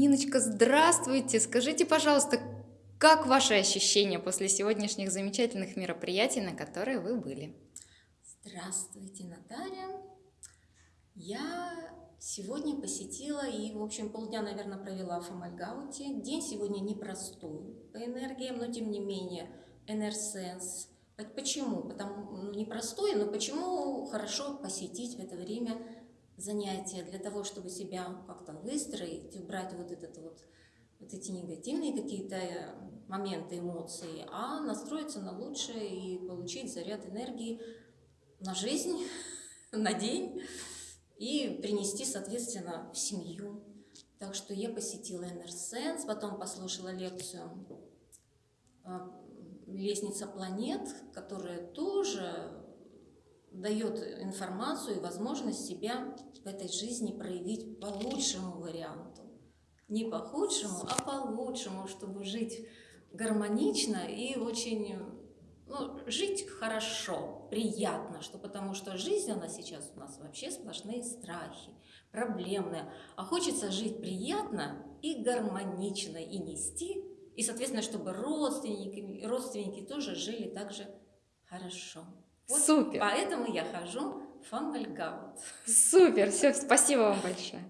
Ниночка, здравствуйте! Скажите, пожалуйста, как ваши ощущения после сегодняшних замечательных мероприятий, на которые вы были? Здравствуйте, Наталья! Я сегодня посетила и, в общем, полдня, наверное, провела в Амальгауте. День сегодня непростой по энергиям, но, тем не менее, Энерсенс. Почему? Потому, ну, непростой, но почему хорошо посетить в это время занятия для того, чтобы себя как-то выстроить, убрать вот этот вот вот эти негативные какие-то э, моменты, эмоции, а настроиться на лучшее и получить заряд энергии на жизнь, на день и принести, соответственно, в семью. Так что я посетила Энерсенс, потом послушала лекцию э, «Лестница планет», которая тоже дает информацию и возможность себя в этой жизни проявить по лучшему варианту. Не по худшему, а по лучшему, чтобы жить гармонично и очень, ну, жить хорошо, приятно, что потому что жизнь, она сейчас у нас вообще сплошные страхи, проблемная, а хочется жить приятно и гармонично, и нести, и, соответственно, чтобы родственники, родственники тоже жили также хорошо. Вот Супер. Поэтому я хожу в Амальгаут. Супер, все, спасибо вам большое.